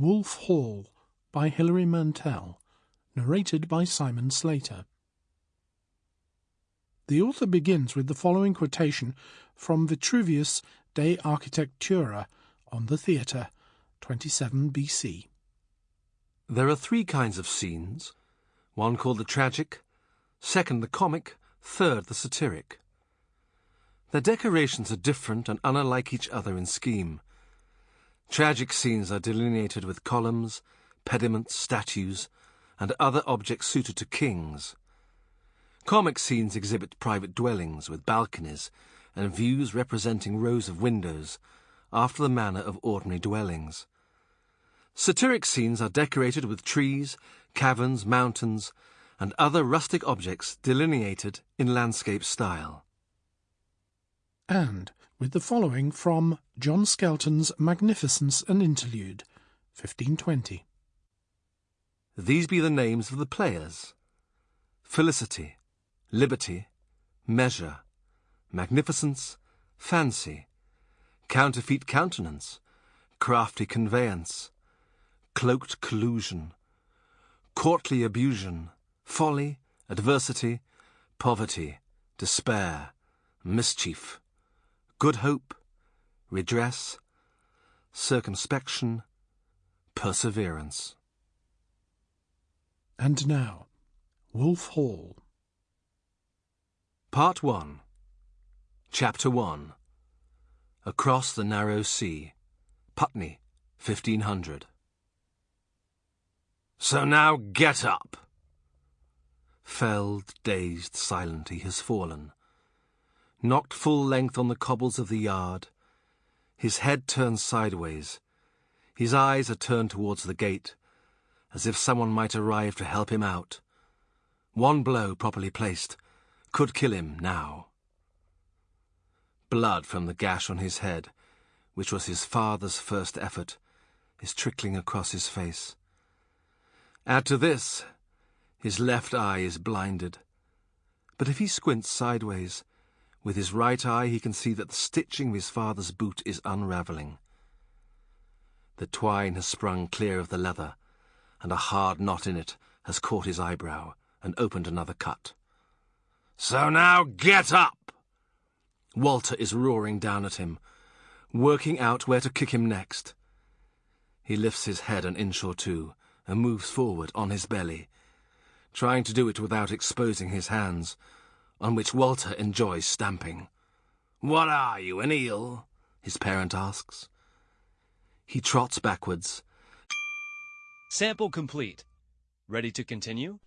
Wolf Hall by Hilary Mantel, narrated by Simon Slater. The author begins with the following quotation from Vitruvius De Architectura on the theatre, 27 BC. There are three kinds of scenes one called the tragic, second the comic, third the satiric. Their decorations are different and unlike each other in scheme. Tragic scenes are delineated with columns, pediments, statues, and other objects suited to kings. Comic scenes exhibit private dwellings with balconies and views representing rows of windows, after the manner of ordinary dwellings. Satiric scenes are decorated with trees, caverns, mountains, and other rustic objects delineated in landscape style. And with the following from John Skelton's Magnificence and Interlude, 1520. These be the names of the players Felicity, Liberty, Measure, Magnificence, Fancy, Counterfeit Countenance, Crafty Conveyance, Cloaked Collusion, Courtly Abusion, Folly, Adversity, Poverty, Despair, Mischief, good hope, redress, circumspection, perseverance. And now, Wolf Hall. Part 1 Chapter 1 Across the Narrow Sea, Putney, 1500. So now get up! Felled, dazed, silent, he has fallen knocked full length on the cobbles of the yard. His head turned sideways. His eyes are turned towards the gate, as if someone might arrive to help him out. One blow, properly placed, could kill him now. Blood from the gash on his head, which was his father's first effort, is trickling across his face. Add to this, his left eye is blinded. But if he squints sideways, with his right eye, he can see that the stitching of his father's boot is unravelling. The twine has sprung clear of the leather, and a hard knot in it has caught his eyebrow and opened another cut. So now get up! Walter is roaring down at him, working out where to kick him next. He lifts his head an inch or two and moves forward on his belly, trying to do it without exposing his hands on which Walter enjoys stamping. What are you, an eel? his parent asks. He trots backwards. Sample complete. Ready to continue?